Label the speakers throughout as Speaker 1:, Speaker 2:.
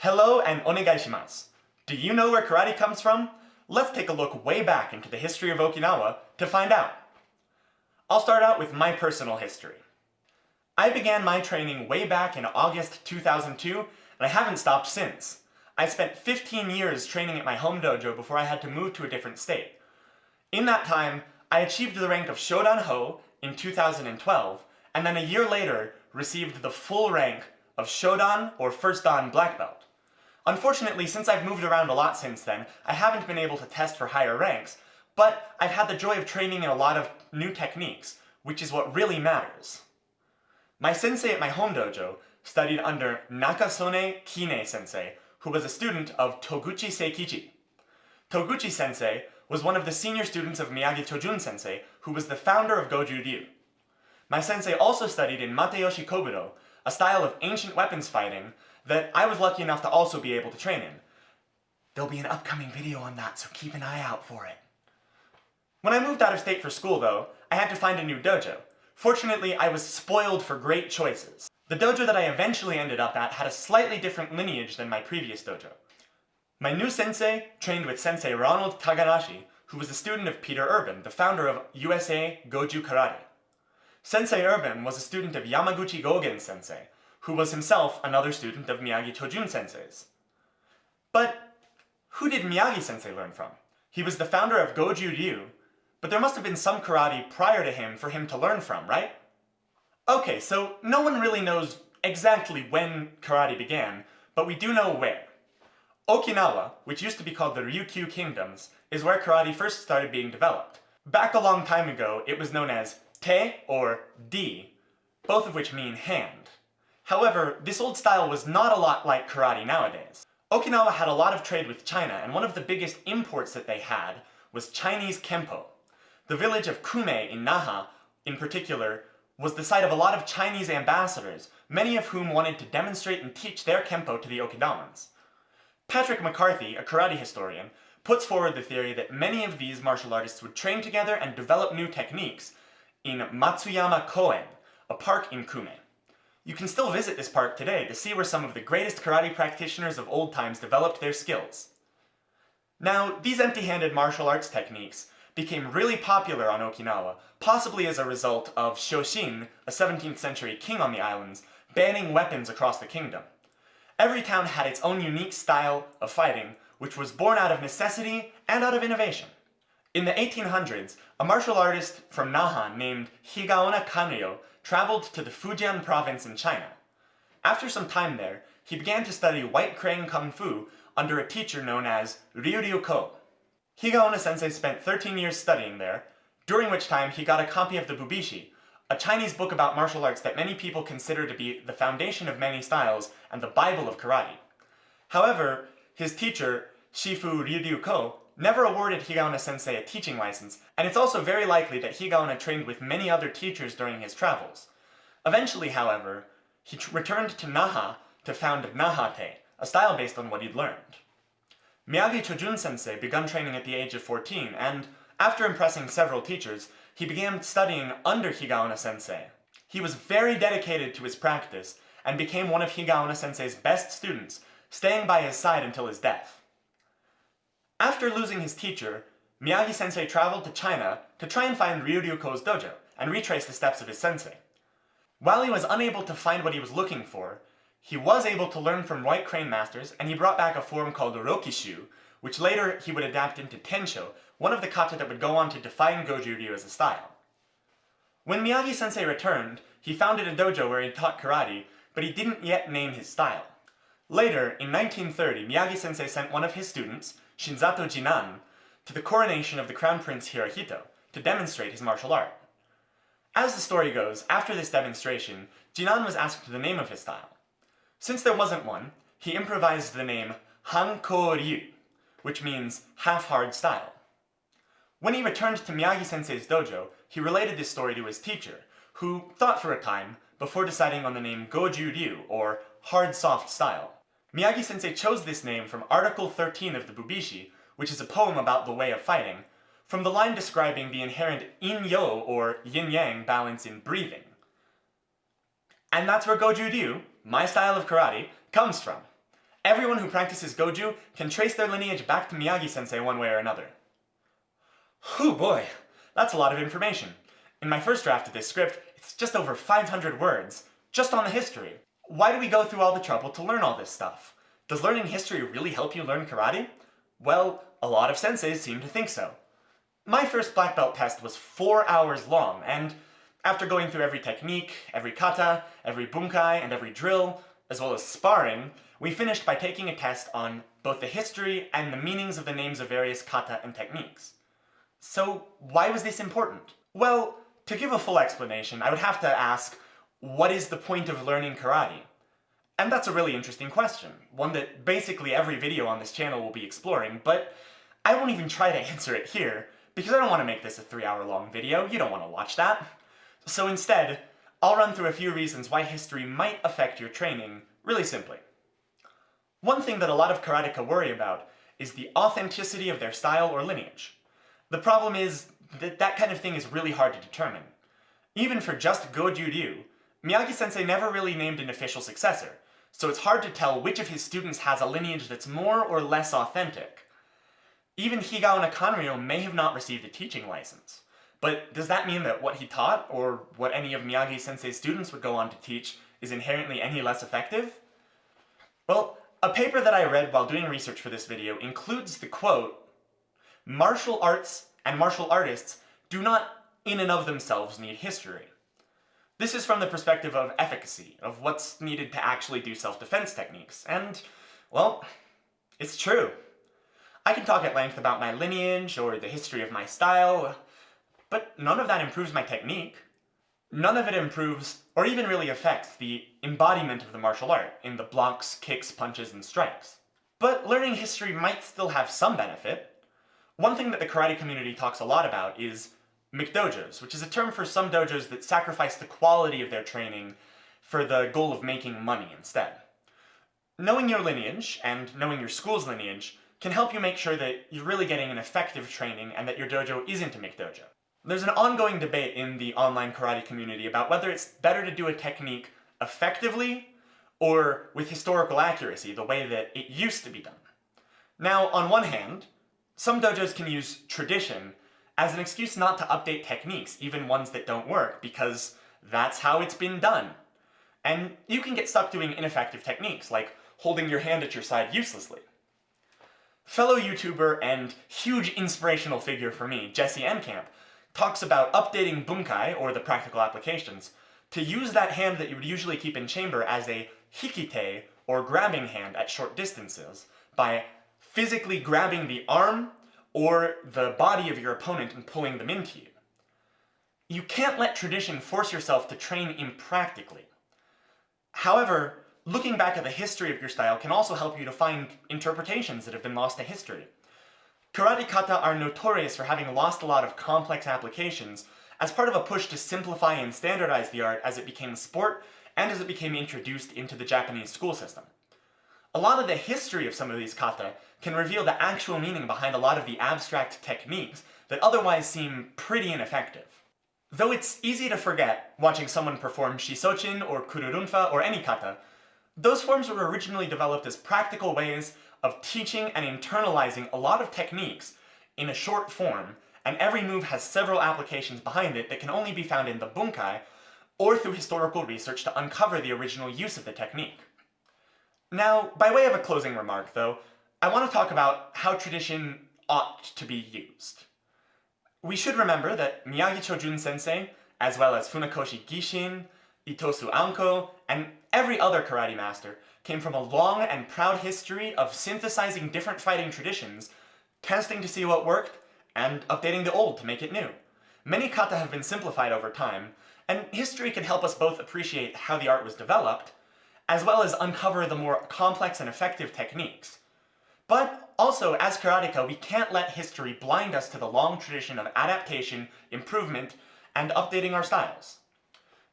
Speaker 1: Hello and onegaishimasu. Do you know where karate comes from? Let's take a look way back into the history of Okinawa to find out. I'll start out with my personal history. I began my training way back in August 2002, and I haven't stopped since. I spent 15 years training at my home dojo before I had to move to a different state. In that time, I achieved the rank of Shodan Ho in 2012, and then a year later received the full rank of Shodan or First Dan Black Belt. Unfortunately, since I've moved around a lot since then, I haven't been able to test for higher ranks, but I've had the joy of training in a lot of new techniques, which is what really matters. My sensei at my home dojo studied under Nakasone Kine sensei, who was a student of Toguchi Seikichi. Toguchi sensei was one of the senior students of Miyagi Chojun sensei, who was the founder of Goju Ryu. My sensei also studied in Matayoshi Kobudo, a style of ancient weapons fighting that I was lucky enough to also be able to train in. There'll be an upcoming video on that, so keep an eye out for it. When I moved out of state for school, though, I had to find a new dojo. Fortunately, I was spoiled for great choices. The dojo that I eventually ended up at had a slightly different lineage than my previous dojo. My new sensei trained with sensei Ronald Taganashi, who was a student of Peter Urban, the founder of USA Goju Karate. Sensei Urban was a student of Yamaguchi Gogen sensei, who was himself another student of Miyagi Chojun sensei's. But who did Miyagi sensei learn from? He was the founder of Goju Ryu, but there must have been some karate prior to him for him to learn from, right? Okay, so no one really knows exactly when karate began, but we do know where. Okinawa, which used to be called the Ryukyu Kingdoms, is where karate first started being developed. Back a long time ago, it was known as te or di, both of which mean hand. However, this old style was not a lot like karate nowadays. Okinawa had a lot of trade with China, and one of the biggest imports that they had was Chinese Kempo. The village of Kume in Naha, in particular, was the site of a lot of Chinese ambassadors, many of whom wanted to demonstrate and teach their Kempo to the Okinawans. Patrick McCarthy, a karate historian, puts forward the theory that many of these martial artists would train together and develop new techniques in Matsuyama Koen, a park in Kume. You can still visit this park today to see where some of the greatest karate practitioners of old times developed their skills. Now, these empty-handed martial arts techniques became really popular on Okinawa, possibly as a result of Shoshin, a 17th century king on the islands, banning weapons across the kingdom. Every town had its own unique style of fighting, which was born out of necessity and out of innovation. In the 1800s, a martial artist from Naha named Higaonna Kanryo traveled to the Fujian province in China. After some time there, he began to study White Crane Kung Fu under a teacher known as Ryu Ryu Ko. Higaonna sensei spent 13 years studying there, during which time he got a copy of the Bubishi, a Chinese book about martial arts that many people consider to be the foundation of many styles and the Bible of karate. However, his teacher, Shifu Ryu Ko, never awarded Higaonna sensei a teaching license, and it's also very likely that Higaonna trained with many other teachers during his travels. Eventually, however, he returned to Naha to found Nahate, a style based on what he'd learned. Miyagi Chojun sensei began training at the age of 14, and after impressing several teachers, he began studying under Higaonna sensei. He was very dedicated to his practice, and became one of Higaonna sensei's best students, staying by his side until his death. After losing his teacher, Miyagi-sensei traveled to China to try and find Ryuryu-ko's dojo and retrace the steps of his sensei. While he was unable to find what he was looking for, he was able to learn from White Crane masters and he brought back a form called Rokishu, which later he would adapt into Tensho, one of the kata that would go on to define Goju Ryu as a style. When Miyagi-sensei returned, he founded a dojo where he taught karate, but he didn't yet name his style. Later, in 1930, Miyagi-sensei sent one of his students, Shinzato Jinan, to the coronation of the Crown Prince Hirohito to demonstrate his martial art. As the story goes, after this demonstration, Jinan was asked the name of his style. Since there wasn't one, he improvised the name Hanko Ryu, which means half-hard style. When he returned to Miyagi-sensei's dojo, he related this story to his teacher, who thought for a time before deciding on the name Goju Ryu, or hard soft style. Miyagi-sensei chose this name from Article 13 of the Bubishi, which is a poem about the way of fighting, from the line describing the inherent in-yo or yin-yang balance in breathing. And that's where Goju Ryu, my style of karate, comes from. everyone who practices Goju can trace their lineage back to Miyagi-sensei one way or another. Whew boy, that's a lot of information. In my first draft of this script, it's just over 500 words, just on the history. Why do we go through all the trouble to learn all this stuff? Does learning history really help you learn karate? Well, a lot of senseis seem to think so. My first black belt test was four hours long, and after going through every technique, every kata, every bunkai, and every drill, as well as sparring, we finished by taking a test on both the history and the meanings of the names of various kata and techniques. So why was this important? Well, to give a full explanation, I would have to ask, what is the point of learning karate? And that's a really interesting question, one that basically every video on this channel will be exploring, but I won't even try to answer it here, because I don't want to make this a three hour long video, you don't want to watch that. So instead, I'll run through a few reasons why history might affect your training, really simply. One thing that a lot of karateka worry about is the authenticity of their style or lineage. The problem is that that kind of thing is really hard to determine. Even for just Goju Ryu, Miyagi-sensei never really named an official successor, so it's hard to tell which of his students has a lineage that's more or less authentic. Even Higaonna Kanryo may have not received a teaching license. But does that mean that what he taught, or what any of Miyagi-sensei's students would go on to teach, is inherently any less effective? Well, a paper that I read while doing research for this video includes the quote, Martial arts and martial artists do not in and of themselves need history. This is from the perspective of efficacy, of what's needed to actually do self-defense techniques, and, well, it's true. I can talk at length about my lineage or the history of my style, but none of that improves my technique. None of it improves, or even really affects, the embodiment of the martial art in the blocks, kicks, punches, and strikes. But learning history might still have some benefit. One thing that the karate community talks a lot about is McDojos, which is a term for some dojos that sacrifice the quality of their training for the goal of making money instead. Knowing your lineage, and knowing your school's lineage, can help you make sure that you're really getting an effective training and that your dojo isn't a McDojo. There's an ongoing debate in the online karate community about whether it's better to do a technique effectively or with historical accuracy, the way that it used to be done. Now, on one hand, some dojos can use tradition as an excuse not to update techniques, even ones that don't work, because that's how it's been done. And you can get stuck doing ineffective techniques, like holding your hand at your side uselessly. Fellow YouTuber and huge inspirational figure for me, Jesse Enkamp, talks about updating bunkai, or the practical applications, to use that hand that you would usually keep in chamber as a hikite, or grabbing hand at short distances, by physically grabbing the arm or the body of your opponent and pulling them into you. You can't let tradition force yourself to train impractically. However, looking back at the history of your style can also help you to find interpretations that have been lost to history. Karate kata are notorious for having lost a lot of complex applications as part of a push to simplify and standardize the art as it became a sport and as it became introduced into the Japanese school system. A lot of the history of some of these kata can reveal the actual meaning behind a lot of the abstract techniques that otherwise seem pretty ineffective. Though it's easy to forget, watching someone perform shisochin or kururunfa or any kata, those forms were originally developed as practical ways of teaching and internalizing a lot of techniques in a short form, and every move has several applications behind it that can only be found in the bunkai or through historical research to uncover the original use of the technique. Now, by way of a closing remark, though, I want to talk about how tradition ought to be used. We should remember that Miyagi Chojun sensei, as well as Funakoshi Gishin, Itosu Anko, and every other karate master came from a long and proud history of synthesizing different fighting traditions, testing to see what worked, and updating the old to make it new. Many kata have been simplified over time, and history can help us both appreciate how the art was developed, as well as uncover the more complex and effective techniques. But also, as karateka, we can't let history blind us to the long tradition of adaptation, improvement, and updating our styles.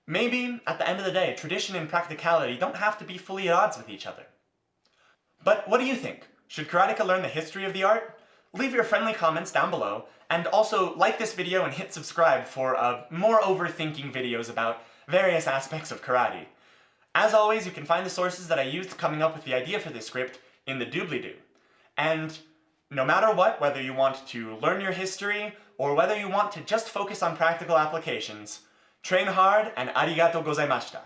Speaker 1: Maybe, at the end of the day, tradition and practicality don't have to be fully at odds with each other. But what do you think? Should karateka learn the history of the art? Leave your friendly comments down below, and also like this video and hit subscribe for uh, more overthinking videos about various aspects of karate. As always, you can find the sources that I used coming up with the idea for this script in the doobly-doo. And no matter what, whether you want to learn your history or whether you want to just focus on practical applications, train hard and arigato gozaimashita.